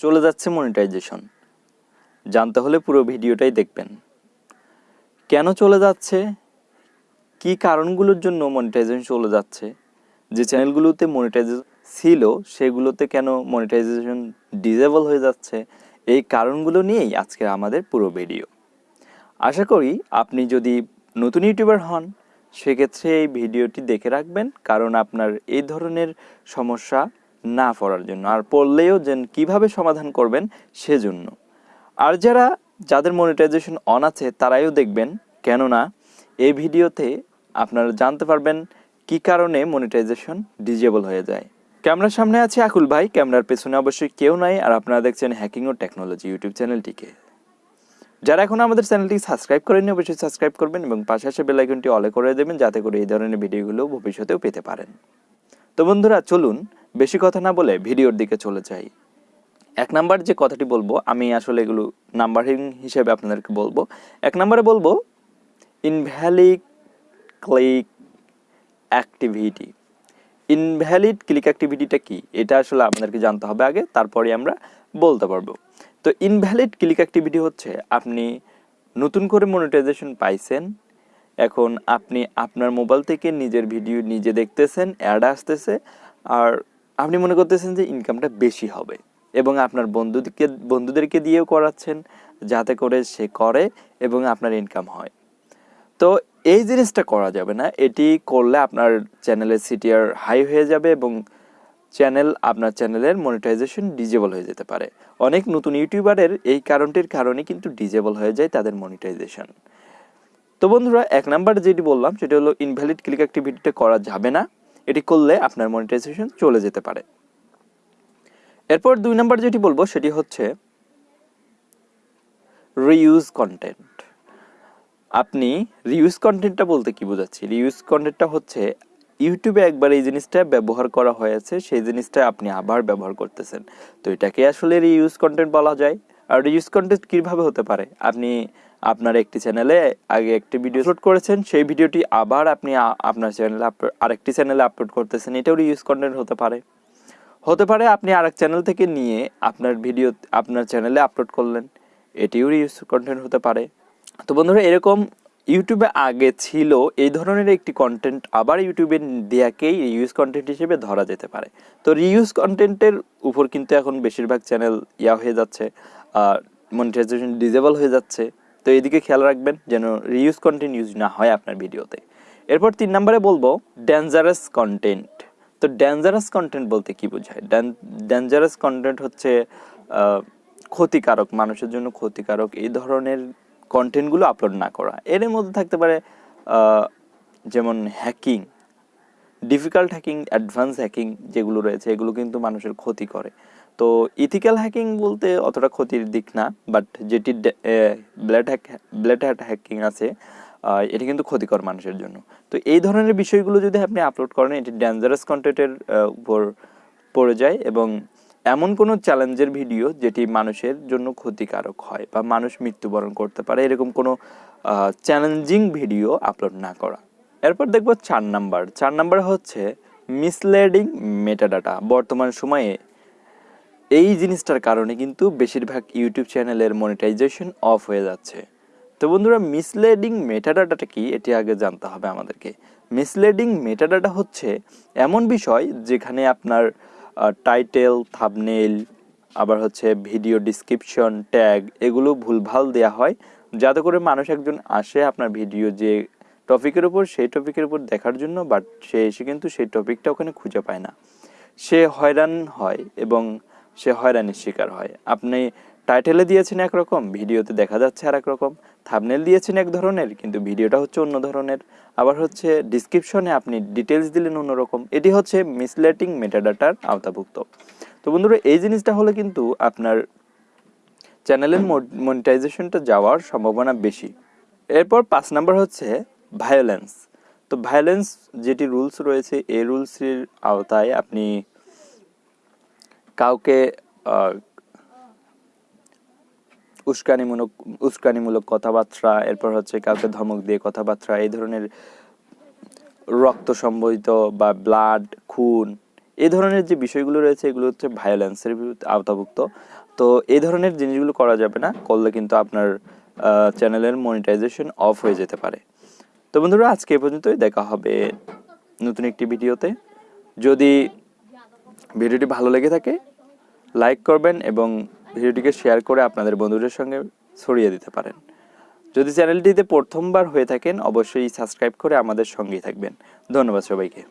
চলে যাচ্ছে মনিটাইজেশন জানতে হলে পুরো ভিডিওটাই দেখবেন। কেন চলে যাচ্ছে? কি কারণগুলোর জন্য মনিটাইজেশন চলে যাচ্ছে? যে চ্যানেলগুলোতে মনিটাইজেশন ছিল, সেগুলোতে কেন মনিটাইজেশন ডিজেবল হয়ে যাচ্ছে? এই কারণগুলো নিয়েই আজকে আমাদের পুরো ভিডিও আশা করি আপনি যদি নতুন ইউটিউবার হন, সেক্ষেত্রে এই ভিডিওটি দেখে রাখবেন, কারণ আপনার এই ধরনের সমস্যা না পড়ার জন্য। আর পড়লেও যেন কীভাবে সমাধান করবেন সেজন্য। আর যারা, যাদের মনিটাইজেশন অন আছে, তারাইও দেখবেন, কেননা এই ভিডিওতে আপনারা জানতে পারবেন কি কারণে মনিটাইজেশন ডিজেবল হয়ে যায়। ক্যামেরার সামনে আছে আকুল ভাই, ক্যামেরার পেছনে অবশ্যই কেউ নাই, আর আপনারা দেখছেন হ্যাকিং ও টেকনোলজি ইউটিউব চ্যানেলটিকে যারা এখন আমাদের চ্যানেলটি সাবস্ক্রাইব করেননি, অবশ্যই সাবস্ক্রাইব করবেন এবং পাশে আসে বেল আইকনটি অলে করে দেবেন, যাতে করে এই ধরনের ভিডিওগুলো ভবিষ্যতেও পেতে পারেন। তো বন্ধুরা, চলুন বেশি কথা না বলে ভিডিওর দিকে চলে যাই। এক নাম্বার যে কথাটি বলব, আমি আসলে এগুলো নাম্বারিং হিসেবে আপনাদেরকে বলব। এক নাম্বারে বলব invalid click activity invalid click অ্যাক্টিভিটিটা কি? এটা আসলে আপনাদেরকে জানতে হবে আগে, তারপরে আমরা বলতে পারব। তো ইনভ্যালিড ক্লিক অ্যাক্টিভিটি হচ্ছে, আপনি নতুন করে মনিটাইজেশন পাইছেন, এখন আপনি আপনার মোবাইল থেকে নিজের ভিডিও নিজে দেখতেছেন অ্যাড আসতেছে, আর আপনি মনে করতেছেন যে ইনকামটা বেশি হবে এবং আপনার বন্ধুদেরকে বন্ধুদেরকে দিয়েও করাচ্ছেন যাতে করে সে করে এবং আপনার ইনকাম হয়। তো এই জিনিসটা করা যাবে না। এটি করলে আপনার চ্যানেলের সিটিআর হাই হয়ে যাবে এবং চ্যানেল আপনার চ্যানেলের মনিটাইজেশন ডিজেবল হয়ে যেতে পারে। অনেক নতুন ইউটিউবারের এই কারণটির কারণে কিন্তু ডিজেবল হয়ে যায় তাদের মনিটাইজেশন তো বন্ধুরা, এক নাম্বার যেটি বললাম, সেটি হলো ইনভ্যালিড ক্লিক অ্যাক্টিভিটিটা করা যাবে না। এটি করলে আপনার মনিটাইজেশন চলে যেতে পারে। এরপর দুই নাম্বার যেটি বলব, সেটি হচ্ছে রিইউজ কন্টেন্ট আপনি রিউজ কন্টেন্টটা বলতে কি বোঝাচ্ছি? রিউজ কন্টেন্টটা হচ্ছে ইউটিউবে একবার এই জিনিসটা ব্যবহার করা হয়েছে, সেই জিনিসটা আপনি আবার ব্যবহার করতেছেন। তো এটাকে আসলে রিউজ কন্টেন্ট বলা যায়। আর রিউজ কন্টেন্ট কীভাবে হতে পারে? আপনি আপনার একটি চ্যানেলে আগে একটি ভিডিও আপলোড করেছেন, সেই ভিডিওটি আবার আপনি আপনার চ্যানেলে আরেকটি চ্যানেলে আপলোড করতেছেন। এটাও রিউজ কন্টেন্ট হতে পারে। হতে পারে আপনি আরেক চ্যানেল থেকে নিয়ে আপনার ভিডিও আপনার চ্যানেলে আপলোড করলেন। এটিও রিউজ কন্টেন্ট হতে পারে। তো বন্ধুরা, এরকম ইউটিউবে আগে ছিল, এই ধরনের একটি কন্টেন্ট আবার ইউটিউবে দেয়াকেই রিউজ কন্টেন্ট হিসেবে ধরা যেতে পারে। তো রিউজ কন্টেন্টের উপর কিন্তু এখন বেশিরভাগ চ্যানেল ইয়া হয়ে যাচ্ছে মনিটাইজেশন ডিজেবল হয়ে যাচ্ছে। তো এদিকে খেয়াল রাখবেন যেন রিউজ কন্টেন্ট ইউজ না হয় আপনার ভিডিওতে। এরপর তিন নম্বরে বলব ডেঞ্জারাস কন্টেন্ট তো ডেঞ্জারাস কন্টেন্ট বলতে কি বোঝায়? ডেঞ্জারাস কন্টেন্ট হচ্ছে ক্ষতিকারক, মানুষের জন্য ক্ষতিকারক এই ধরনের কন্টেন্টগুলো আপলোড না করা। এর মধ্যে থাকতে পারে যেমন hacking difficult hacking advance hacking যেগুলো রয়েছে, এগুলো কিন্তু মানুষের ক্ষতি করে। তো ইথিক্যাল হ্যাকিং বলতে অতটা ক্ষতির দিক না বাট যেটি black hat black hat hacking আছে এটি কিন্তু ক্ষতিকর মানুষের জন্য। তো এই ধরনের বিষয়গুলো যদি আপনি আপলোড করেন, এটি ডেঞ্জারাস কন্টেন্টের উপর পড়ে যায় এবং এমন কোনো চ্যালেঞ্জের ভিডিও যেটি মানুষের জন্য ক্ষতিকারক হয় বা মানুষ মৃত্যুবরণ করতে পারে, এরকম কোনো চ্যালেঞ্জিং ভিডিও আপলোড না করা। এরপর দেখব চার নাম্বার চার নাম্বার হচ্ছে মিসলেডিং মেটাডাটা বর্তমান সময়ে এই জিনিসটার কারণে কিন্তু বেশিরভাগ ইউটিউব চ্যানেলের মনিটাইজেশন অফ হয়ে যাচ্ছে। তো বন্ধুরা মিসলেডিং মেটাডাটাটা কি এটি আগে জানতে হবে আমাদেরকে। মিসলেডিং মেটাডাটা হচ্ছে এমন বিষয় যেখানে আপনার টাইটেল থাবনেল আবার হচ্ছে ভিডিও ডিসক্রিপশন ট্যাগ এগুলো ভুলভাল দেওয়া হয়। যাতে করে মানুষ একজন আসে আপনার ভিডিও যে টপিকের উপর, সেই টপিকের উপর দেখার জন্য বাট সে এসে কিন্তু সেই টপিকটা ওখানে খুঁজে পায় না। সে হয়রান হয় এবং সে হয়রানির শিকার হয়। আপনি টাইটেলে দিয়েছেন একরকম ভিডিওতে দেখা যাচ্ছে আর রকম থাবনেল দিয়েছেন এক ধরনের, কিন্তু ভিডিওটা হচ্ছে অন্য ধরনের। আবার হচ্ছে ডিসক্রিপশনে আপনি ডিটেলস দিলেন অন্যরকম এটি হচ্ছে মিসলেটিং মেটাডাটার আওতাভুক্ত। তো বন্ধুরা, এই জিনিসটা হলে কিন্তু আপনার চ্যানেলের মনিটাইজেশনটা যাওয়ার সম্ভাবনা বেশি। এরপর পাঁচ নাম্বার হচ্ছে ভায়োলেন্স তো ভায়োলেন্স যেটি রুলস রয়েছে, এই রুলসের আওতায় আপনি কাউকে উস্কানিমূলক উস্কানিমূলক কথাবার্তা, এরপর হচ্ছে কাউকে ধমক দিয়ে কথাবার্তা, এই ধরনের রক্ত সম্বলিত বা ব্লাড খুন, এই ধরনের যে বিষয়গুলো রয়েছে, এগুলো হচ্ছে ভায়োলেন্সের আওতাভুক্ত। তো এই ধরনের জিনিসগুলো করা যাবে না, করলে কিন্তু আপনার চ্যানেলের মনিটাইজেশন অফ হয়ে যেতে পারে। তো বন্ধুরা, আজকে এ পর্যন্তই, দেখা হবে নতুন একটি ভিডিওতে যদি ভিডিওটি ভালো লেগে থাকে লাইক করবেন এবং ভিডিওটিকে শেয়ার করে আপনাদের বন্ধুদের সঙ্গে ছড়িয়ে দিতে পারেন। যদি চ্যানেলটিতে প্রথমবার হয়ে থাকেন, অবশ্যই সাবস্ক্রাইব করে আমাদের সঙ্গেই থাকবেন। ধন্যবাদ সবাইকে।